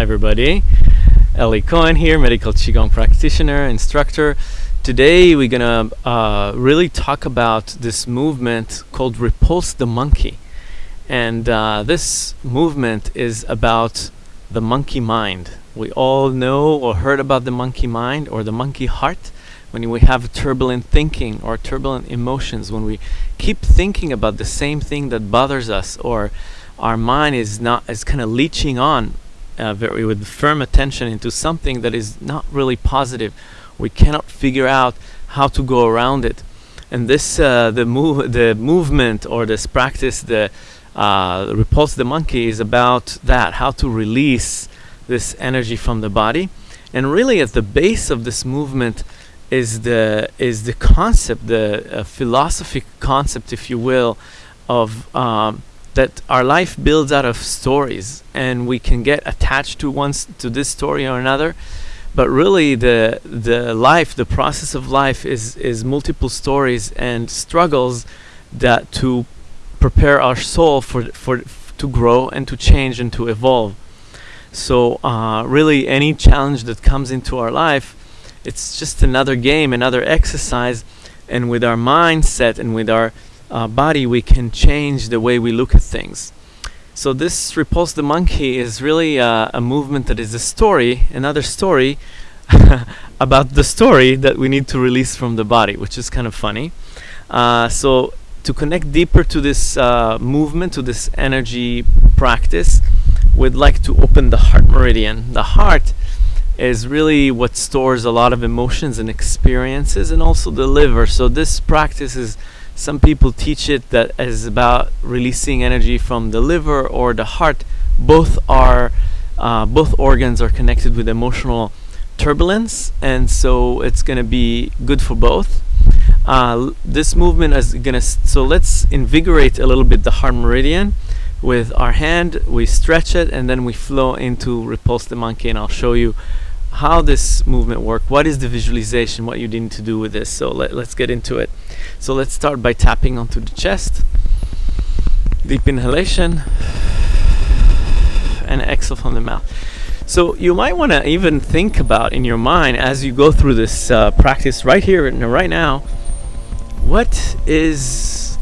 Hi everybody, Eli Cohen here, medical Qigong practitioner, instructor. Today we're gonna uh, really talk about this movement called Repulse the Monkey. And uh, this movement is about the monkey mind. We all know or heard about the monkey mind or the monkey heart when we have turbulent thinking or turbulent emotions, when we keep thinking about the same thing that bothers us or our mind is not is kind of leeching on uh, very with firm attention into something that is not really positive. We cannot figure out how to go around it. And this, uh, the move, the movement or this practice, the uh, repulse the monkey, is about that: how to release this energy from the body. And really, at the base of this movement is the is the concept, the uh, philosophic concept, if you will, of um, that our life builds out of stories and we can get attached to one to this story or another. But really the the life the process of life is is multiple stories and struggles that to prepare our soul for for to grow and to change and to evolve. So uh, really any challenge that comes into our life it's just another game another exercise. And with our mindset and with our uh, body, we can change the way we look at things. So this repulse the monkey is really uh, a movement that is a story, another story about the story that we need to release from the body, which is kind of funny. Uh, so to connect deeper to this uh, movement, to this energy practice, we'd like to open the heart meridian. The heart is really what stores a lot of emotions and experiences and also the liver. So this practice is some people teach it that is about releasing energy from the liver or the heart. Both are uh, both organs are connected with emotional turbulence, and so it's going to be good for both. Uh, this movement is going to so let's invigorate a little bit the heart meridian with our hand. We stretch it, and then we flow into repulse the monkey, and I'll show you how this movement work what is the visualization what you need to do with this so let, let's get into it so let's start by tapping onto the chest. Deep inhalation. And exhale from the mouth. So you might want to even think about in your mind as you go through this uh, practice right here and right now what is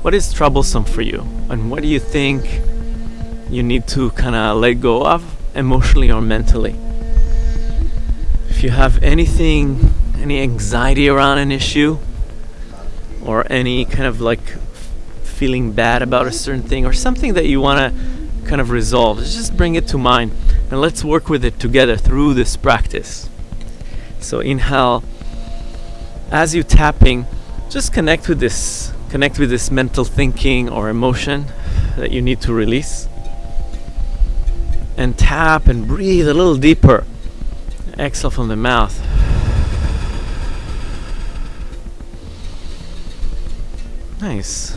what is troublesome for you? And what do you think you need to kind of let go of emotionally or mentally? If you have anything, any anxiety around an issue, or any kind of like feeling bad about a certain thing, or something that you want to kind of resolve, just bring it to mind and let's work with it together through this practice. So inhale, as you tapping, just connect with this, connect with this mental thinking or emotion that you need to release. And tap and breathe a little deeper exhale from the mouth. Nice.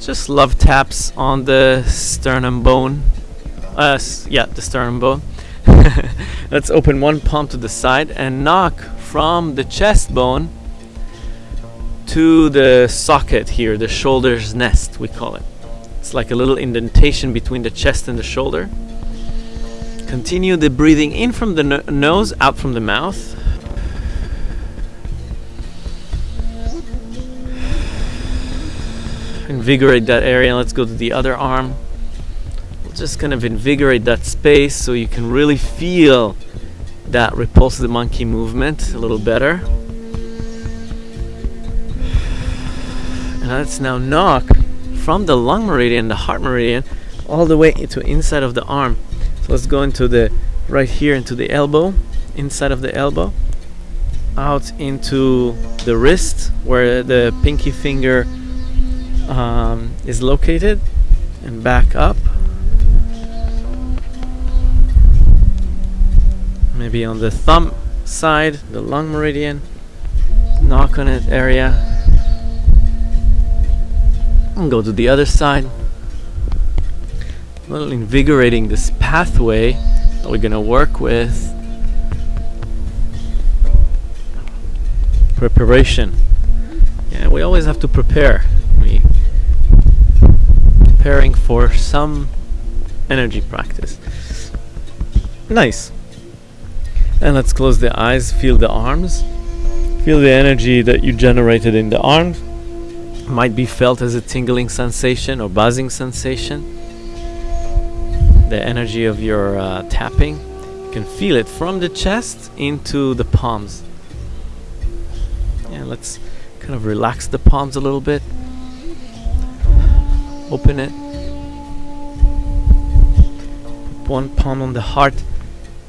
Just love taps on the sternum bone. Uh, yeah, the sternum bone. Let's open one palm to the side and knock from the chest bone to the socket here, the shoulder's nest, we call it. It's like a little indentation between the chest and the shoulder. Continue the breathing in from the no nose, out from the mouth. Invigorate that area. Let's go to the other arm. We'll just kind of invigorate that space so you can really feel that repulse the monkey movement a little better. And let's now knock from the lung meridian, the heart meridian, all the way into inside of the arm. So let's go into the right here into the elbow, inside of the elbow, out into the wrist where the pinky finger um, is located, and back up. Maybe on the thumb side, the lung meridian, knock on it area, and go to the other side. Little invigorating this pathway that we're gonna work with. Preparation. Yeah we always have to prepare preparing for some energy practice Nice. And let's close the eyes, feel the arms. Feel the energy that you generated in the arms. Might be felt as a tingling sensation or buzzing sensation. The energy of your uh, tapping. You can feel it from the chest into the palms. And let's kind of relax the palms a little bit. Open it. Put one palm on the heart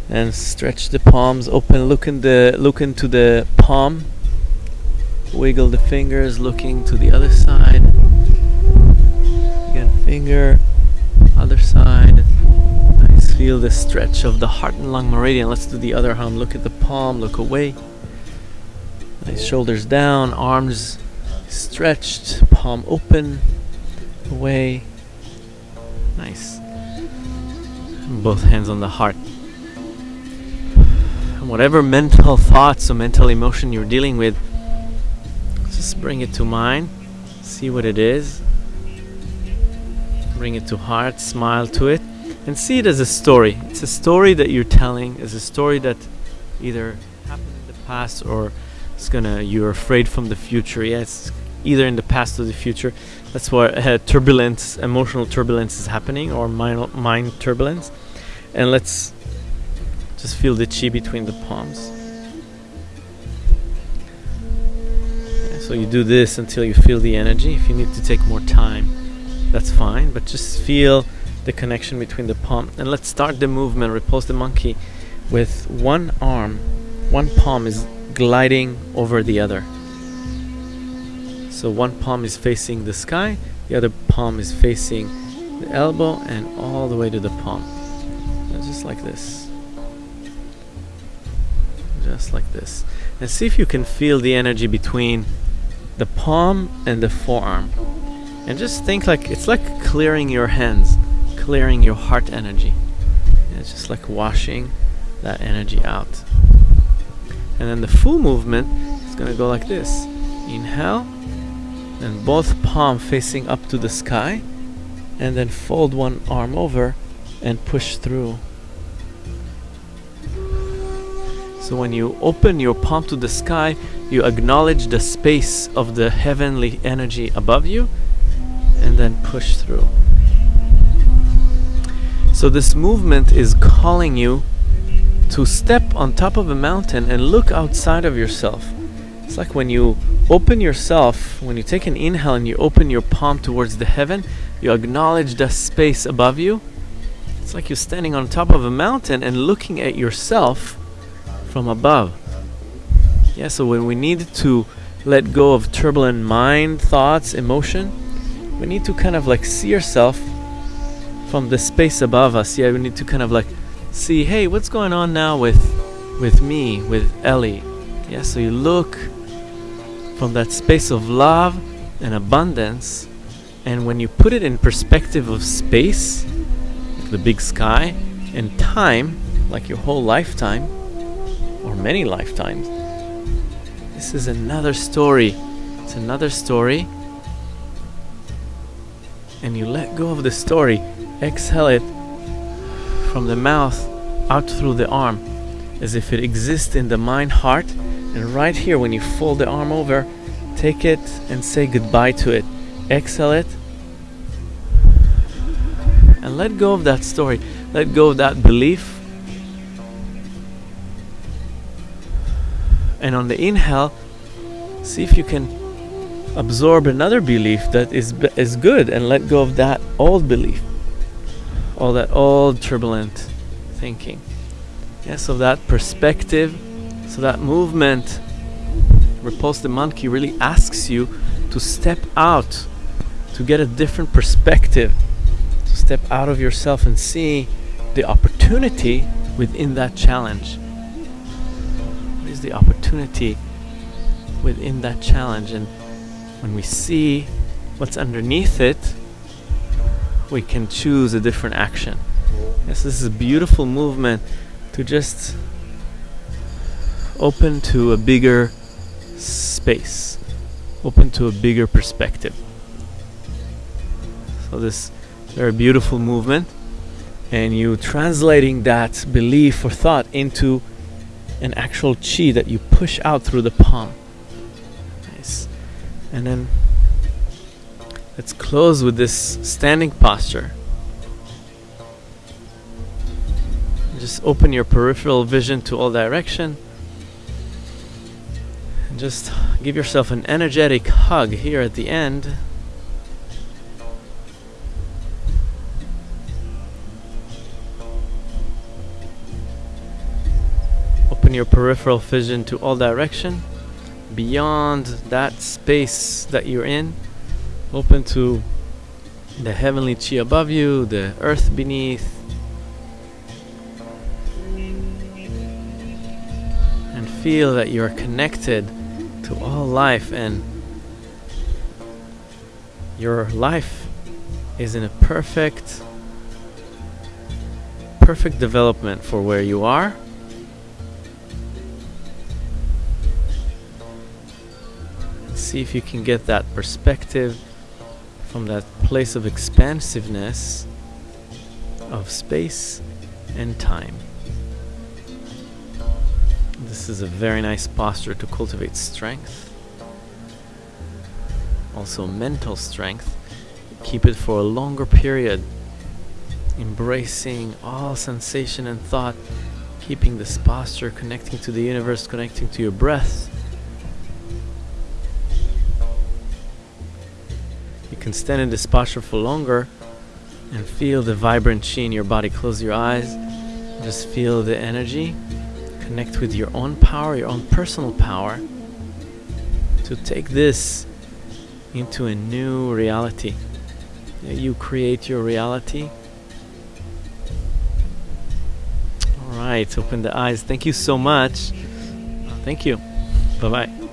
and stretch the palms open. Look in the look into the palm. Wiggle the fingers looking to the other side. Again finger other side. Nice. Feel the stretch of the heart and lung meridian. Let's do the other arm. Look at the palm look away. Nice. Shoulders down arms stretched palm open away. Nice. Both hands on the heart. Whatever mental thoughts or mental emotion you're dealing with, just bring it to mind, see what it is, bring it to heart, smile to it, and see it as a story. It's a story that you're telling, it's a story that either happened in the past or it's gonna you're afraid from the future. Yes, either in the past or the future. That's why uh, turbulence, emotional turbulence is happening, or mind, mind turbulence. And let's just feel the chi between the palms. so you do this until you feel the energy. If you need to take more time, that's fine. But just feel the connection between the palm. And let's start the movement, repulse the monkey, with one arm, one palm is gliding over the other. So one palm is facing the sky, the other palm is facing the elbow, and all the way to the palm. just like this. Just like this. And see if you can feel the energy between the palm and the forearm. And just think like it's like clearing your hands clearing your heart energy. And it's just like washing that energy out. And then the full movement is going to go like this. Inhale and both palm facing up to the sky and then fold one arm over and push through So when you open your palm to the sky, you acknowledge the space of the heavenly energy above you and then push through. So this movement is calling you to step on top of a mountain and look outside of yourself. It's like when you open yourself, when you take an inhale and you open your palm towards the heaven, you acknowledge the space above you. It's like you're standing on top of a mountain and looking at yourself from above. Yeah, so when we need to let go of turbulent mind, thoughts, emotion, we need to kind of like see yourself from the space above us. Yeah, we need to kind of like see, hey, what's going on now with with me, with Eli? Yeah, so you look from that space of love and abundance, and when you put it in perspective of space, like the big sky, and time, like your whole lifetime, or many lifetimes. This is another story. It's another story. And you let go of the story, exhale it from the mouth out through the arm as if it exists in the mind heart. And right here, when you fold the arm over, take it and say goodbye to it. Exhale it and let go of that story. Let go of that belief and on the inhale see if you can absorb another belief that is is good and let go of that old belief all that old turbulent thinking yeah so that perspective so that movement repulse the monkey really asks you to step out to get a different perspective to step out of yourself and see the opportunity within that challenge is the opportunity within that challenge. And when we see what's underneath it, we can choose a different action. Yes, this is a beautiful movement to just open to a bigger space, open to a bigger perspective. So this very beautiful movement. and you translating that belief or thought into an actual chi that you push out through the palm. Nice. And then let's close with this standing posture. Just open your peripheral vision to all direction. Just give yourself an energetic hug here at the end. Open your peripheral vision to all direction. Beyond that space that you're in, open to the heavenly chi above you, the earth beneath, and feel that you are connected to all life and your life is in a perfect perfect development for where you are see if you can get that perspective from that place of expansiveness of space and time. This is a very nice posture to cultivate strength. Also mental strength. Keep it for a longer period. Embracing all sensation and thought. Keeping this posture, connecting to the universe, connecting to your breath. You can stand in this posture for longer and feel the vibrant chi in your body. Close your eyes. Just feel the energy. Connect with your own power, your own personal power to take this into a new reality. You create your reality. All right, open the eyes. Thank you so much. Thank you. Bye bye.